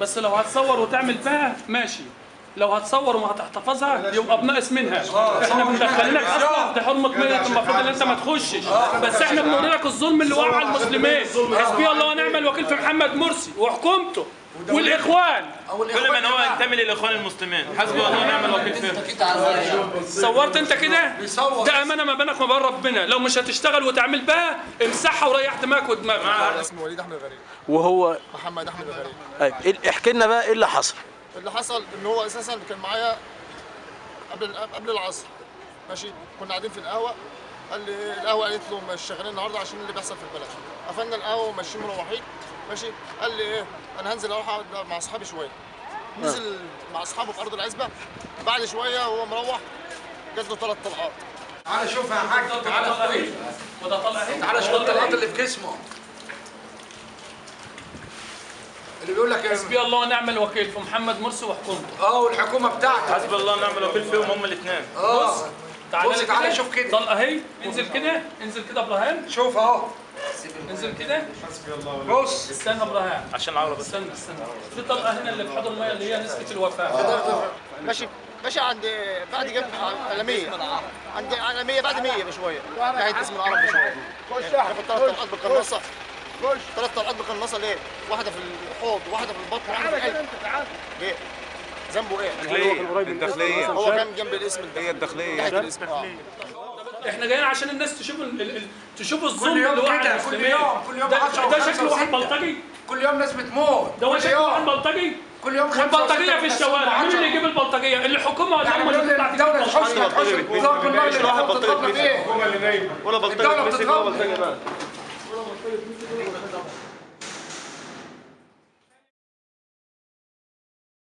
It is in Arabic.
بس لو هتصور وتعمل فيها ماشي. لو هتصور وما هتحتفظها يبقى بناقص منها. إحنا مدخلينك أصلا في حرمة ميت المفروض إن أنت ما تخشش. بس إحنا بنوري لك الظلم اللي وقع على المسلمين. حسبي الله ونعم الوكيل في محمد مرسي وحكومته والإخوان. كل من هو ينتمي للإخوان المسلمين. حسبي الله ونعم الوكيل فيهم صورت انت كده؟ ده أمانة ما بينك وما بين ربنا. لو مش هتشتغل وتعمل بها امسحها وريح دماغك ودماغك. اسمه وليد أحمد غريب وهو محمد أحمد غريب طيب إيه- احكي لنا بقى إيه اللي حصل. اللي حصل إن هو أساسا كان معايا قبل قبل العصر. ماشي؟ كنا قاعدين في القهوة. قال لي؟ القهوة قالت له مش شغالين النهارده عشان اللي بيحصل في البلد. قفلنا القهوة وماشيين مروحين. ماشي؟ قال لي إيه؟ أنا هنزل أروح أقعد مع أصحابي شوية. نزل مع أصحابه في أرض العزبة. بعد شوية وهو مروح جات له ثلاث طلقات. تعالى شوف يا حاج. تعالى اهي تعالى شوف الطلقات اللي في جسمه. اللي بيقول لك حسبي الله ونعم الوكيل في محمد مرسي وحكومته. آه والحكومة بتاعتك حسبي الله ونعم الوكيل فيهم هم الاثنين آه. تعالى بص تعالى. شوف كده. طلقه أهي انزل كده. انزل كده إبراهيم. شوف أهو. انزل كده. بص. استنى إبراهيم. عشان العربي استنى استنى. في طلقة هنا اللي في حوض المية اللي هي نسبه الوفاة. ماشي. ماشي عند بعد جنب عالمية عند عالمية بعد 100 بشوية. ناحية اسم العرب بشوية. خش ثلاث طلقات بالقناصة ثلاث طلقات بالقناصة ليه؟ واحدة في الحوض وواحدة في البطن وواحدة في القلب ليه؟ ذنبه إيه؟ الداخلية. الداخلية هو كان جنب الاسم هي الداخلية. ناحية الاسم آه. إحنا جايين عشان الناس تشوف ال... ال... تشوف الظلم يوم اللي وقع كده، على كل يوم، كل يوم ده, 10 ده و5 شكله واحد و6. بلطجي. كل يوم ناس بتموت. ده هو كل شكله واحد بلطجي. كل يوم خمسة والبلطجيه وستة في الشوارع. مين. اللي يجيب البلطجية؟ الحكومة ولا يعني هم بيقول اللي لي بتطلع الدولة تجيب تحوش البلطجية؟ تحوش 올라가 빨리 불 끄고 가자.